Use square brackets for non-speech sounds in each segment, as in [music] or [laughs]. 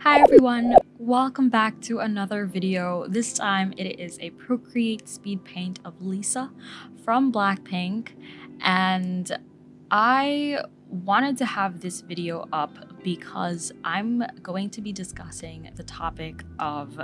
Hi everyone, welcome back to another video. This time it is a Procreate speed paint of Lisa from Blackpink and I wanted to have this video up because I'm going to be discussing the topic of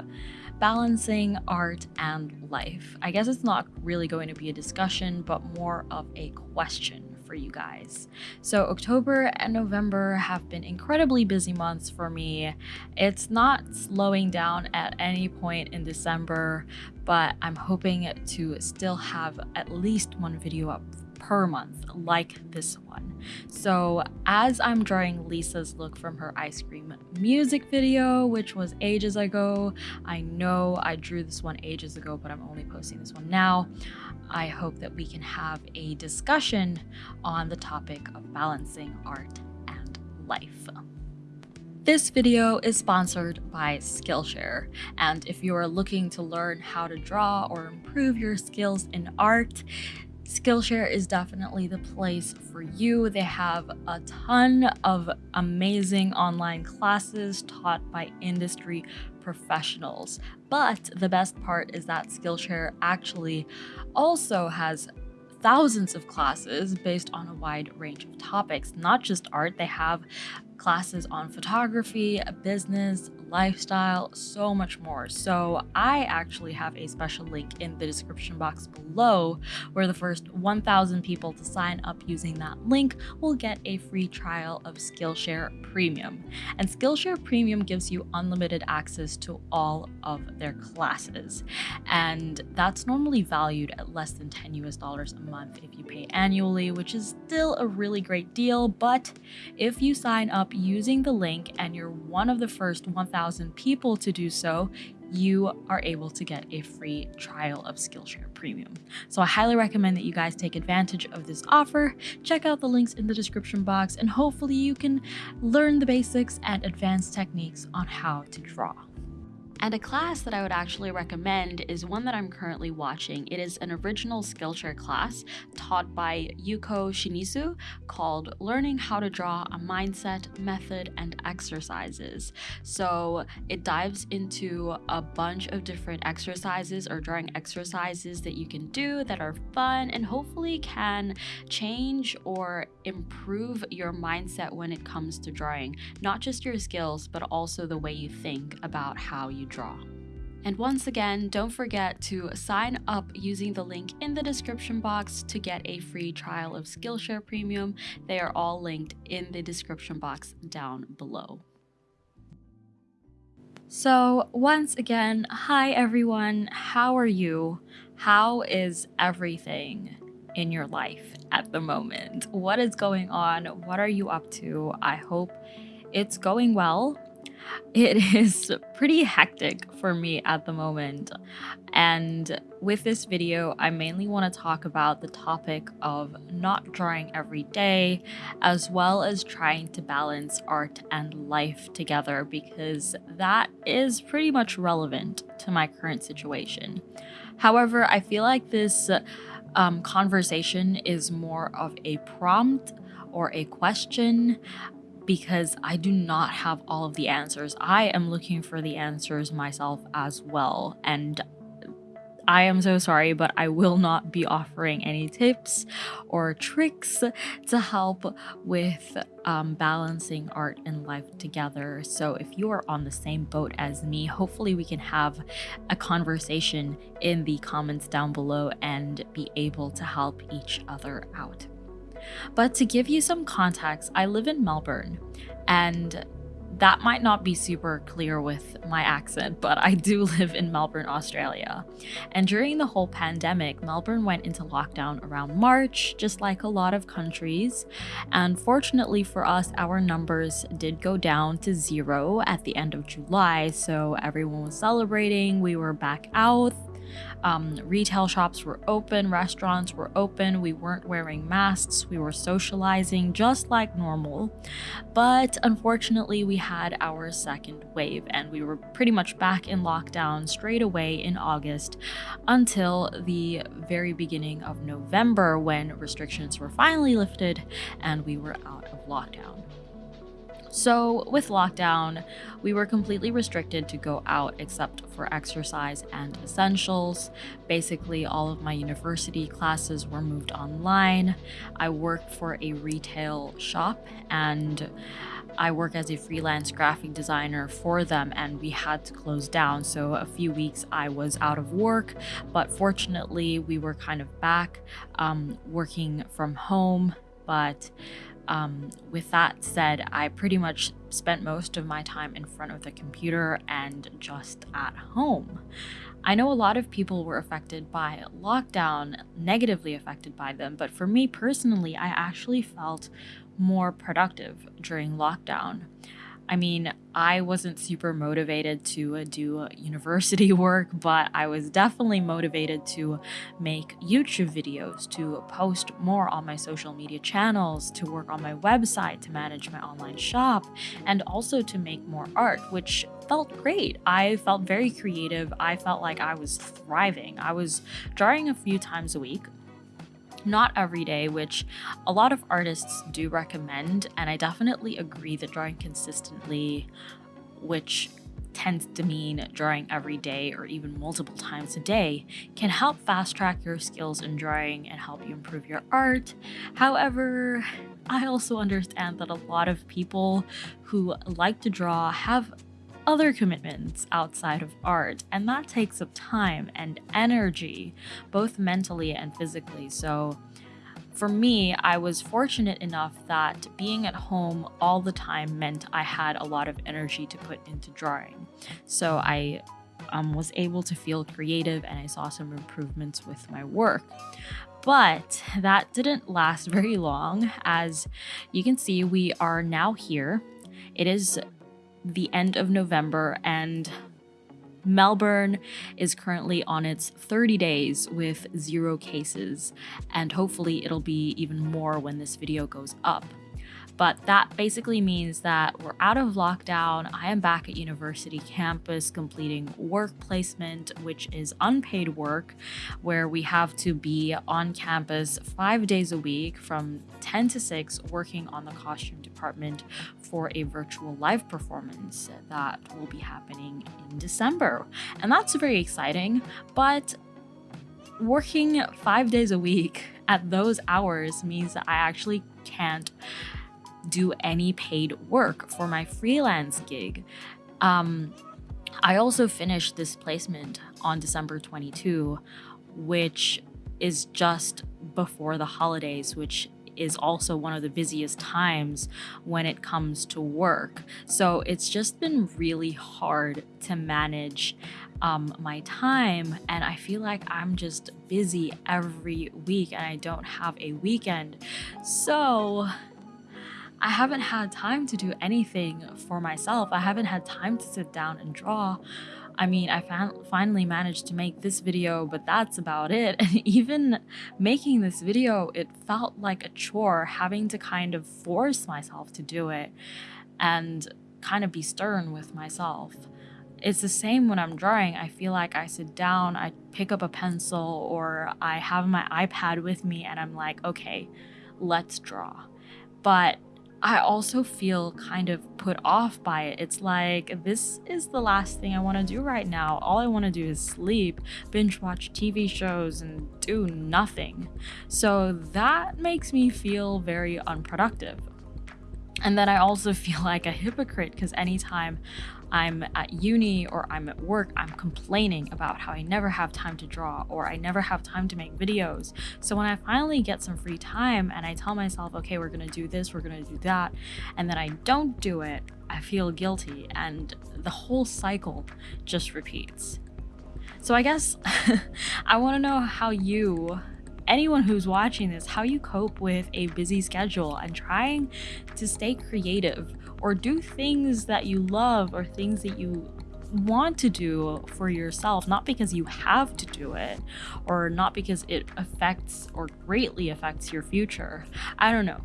balancing art and life. I guess it's not really going to be a discussion, but more of a question for you guys. So October and November have been incredibly busy months for me. It's not slowing down at any point in December, but I'm hoping to still have at least one video up per month like this one. So as I'm drawing Lisa's look from her ice cream music video, which was ages ago, I know I drew this one ages ago, but I'm only posting this one now. I hope that we can have a discussion on the topic of balancing art and life. This video is sponsored by Skillshare, and if you are looking to learn how to draw or improve your skills in art, Skillshare is definitely the place for you. They have a ton of amazing online classes taught by industry professionals. But the best part is that Skillshare actually also has thousands of classes based on a wide range of topics, not just art. They have classes on photography, business, lifestyle, so much more. So I actually have a special link in the description box below where the first 1,000 people to sign up using that link will get a free trial of Skillshare Premium. And Skillshare Premium gives you unlimited access to all of their classes. And that's normally valued at less than 10 US dollars a month if you pay annually, which is still a really great deal. But if you sign up using the link and you're one of the first 1,000 1,000 people to do so, you are able to get a free trial of Skillshare Premium. So I highly recommend that you guys take advantage of this offer. Check out the links in the description box and hopefully you can learn the basics and advanced techniques on how to draw. And a class that I would actually recommend is one that I'm currently watching. It is an original Skillshare class taught by Yuko Shimizu called Learning How to Draw a Mindset, Method, and Exercises. So it dives into a bunch of different exercises or drawing exercises that you can do that are fun and hopefully can change or improve your mindset when it comes to drawing. Not just your skills, but also the way you think about how you draw. And once again, don't forget to sign up using the link in the description box to get a free trial of Skillshare Premium. They are all linked in the description box down below. So, once again, hi everyone, how are you? How is everything in your life at the moment? What is going on? What are you up to? I hope it's going well. It [laughs] is pretty hectic for me at the moment. And with this video, I mainly want to talk about the topic of not drawing every day, as well as trying to balance art and life together, because that is pretty much relevant to my current situation. However, I feel like this um, conversation is more of a prompt or a question because I do not have all of the answers. I am looking for the answers myself as well. And I am so sorry, but I will not be offering any tips or tricks to help with um, balancing art and life together. So, if you are on the same boat as me, hopefully we can have a conversation in the comments down below and be able to help each other out. But to give you some context, I live in Melbourne and that might not be super clear with my accent, but I do [laughs] live in Melbourne, Australia. And during the whole pandemic, Melbourne went into lockdown around March, just like a lot of countries. And fortunately for us, our numbers did go down to zero at the end of July, so everyone was celebrating, we were back out um, retail shops were open, restaurants were open, we weren't wearing masks, we were socializing just like normal. But unfortunately, we had our second wave and we were pretty much back in lockdown straight away in August until the very beginning of November when restrictions were finally lifted and we were out of lockdown. So, with lockdown, we were completely restricted to go out except for exercise and essentials. Basically, all of my university classes were moved online. I worked for a retail shop and I work as a freelance graphic designer for them, and we had to close down. So, a few weeks I was out of work, but fortunately, we were kind of back um, working from home. But um, with that said, I pretty much spent most of my time in front of the computer and just at home. I know a lot of people were affected by lockdown, negatively affected by them, but for me personally, I actually felt more productive during lockdown. I mean, I wasn't super motivated to uh, do university [laughs] work, but I was definitely motivated to make YouTube videos, to post more on my social media channels, to work on my website, to manage my online shop, and also to make more art, which felt great. I felt very creative. I felt like I was thriving. I was drawing a few times a week, not every day, which a lot of artists do recommend, and I definitely agree that drawing consistently, which tends to mean drawing every day or even multiple times a day, can help fast track your skills in drawing and help you improve your art. However, I also understand that a lot of people who like to draw have other commitments outside of art, and that takes up time and energy, both mentally and physically. So, for me, I was fortunate enough that being at home all the time meant I had a lot of energy to put into drawing. So, I um, was able to feel creative and I saw some improvements with my work. But that didn't last [laughs] very long. As you can see, we are now here. It is the end of November, and Melbourne is currently on its 30 days with zero cases, and hopefully it'll be even more when this video goes up. But that basically means that we're out of lockdown. I am back at university campus completing work placement, which is unpaid work, where we have to be on campus five days a week from 10 to 6 working on the costume department for a virtual live performance that will be happening in December. And that's very exciting, but working five days a week at those hours means that I actually can't do any paid work for my freelance gig. Um, I also finished this placement on December 22, which is just before the holidays, which is also one of the busiest times when it comes to work. So it's just been really hard to manage um, my time, and I feel like I'm just busy every week and I don't have a weekend. So I haven't had time to do anything for myself. I haven't had time to sit down and draw. I mean, I finally managed to make this video, but that's about it. [laughs] And even making this video, it felt like a chore having to kind of force myself to do it and kind of be stern with myself. It's the same when I'm drawing. I feel like I sit down, I pick up a pencil, or I have my iPad with me and I'm like, okay, let's draw. But I also feel kind of put off by it. It's like, this is the last thing I want to do right now. All I want to do is sleep, binge watch TV shows, and do nothing. So that makes me feel very unproductive. And then I also [laughs] feel like a hypocrite because anytime I'm at uni or I'm at work, I'm complaining about how I never have time to draw or I never have time to make videos. So when I finally get some free time and I tell myself, okay, we're gonna do this, we're gonna do that, and then I don't do it, I feel guilty and the whole cycle just repeats. So I guess [laughs] I wanna know how you anyone who's watching this how you cope with a busy schedule and trying to stay creative or do things that you love or things that you want to do for yourself, not because you have to do it or not because it affects or greatly affects your future. I don't know.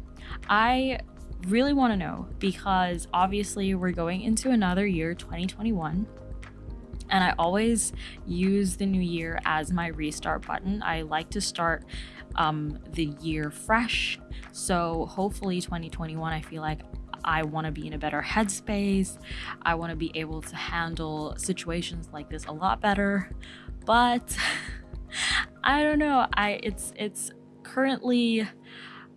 I really want to know because obviously we're going into another year, 2021. And I always use the new year as my restart button. I like to start um, the year fresh. So hopefully, 2021, I feel like I want to be in a better headspace. I want to be able to handle situations like this a lot better. But [laughs] I don't know. I it's it's currently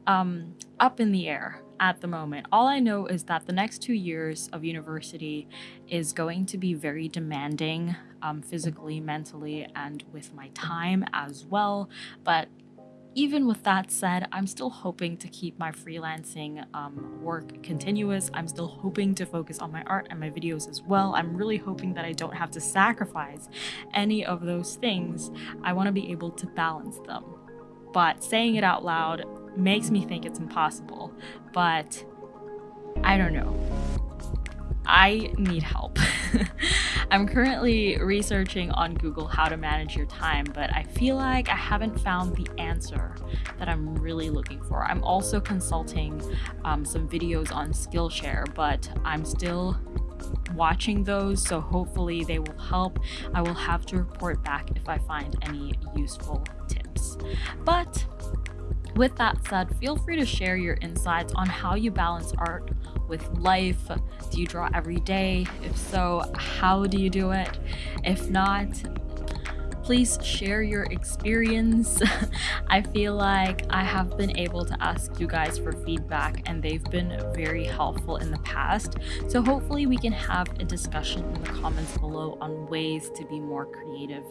um, up in the air at the moment. All I know is that the next two years of university is going to be very demanding um, physically, mentally, and with my time as well. But even with that said, I'm still hoping to keep my freelancing um, work continuous. I'm still hoping to focus on my art and my videos as well. I'm really hoping that I don't have to sacrifice any of those things. I want to be able to balance them. But saying it out loud makes me think it's impossible. But I don't know. I need help. [laughs] I'm currently researching on Google how to manage your time, but I feel like I haven't found the answer that I'm really looking for. I'm also consulting um, some videos on Skillshare, but I'm still watching those, so hopefully they will help. I will have to report back if I find any useful tips. But with that said, feel free to share your insights on how you balance art with life. Do you draw every day? If so, how do you do it? If not, please share your experience. [laughs] I feel like I have been able to ask you guys for feedback and they've been very helpful in the past. So hopefully we can have a discussion in the comments below on ways to be more creative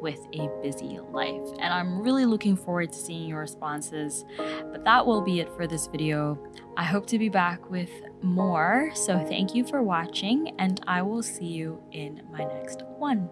with a busy life. And I'm really looking forward to seeing your responses. But that will be it for this video. I hope to be back with more. So thank you for watching and I will see you in my next one.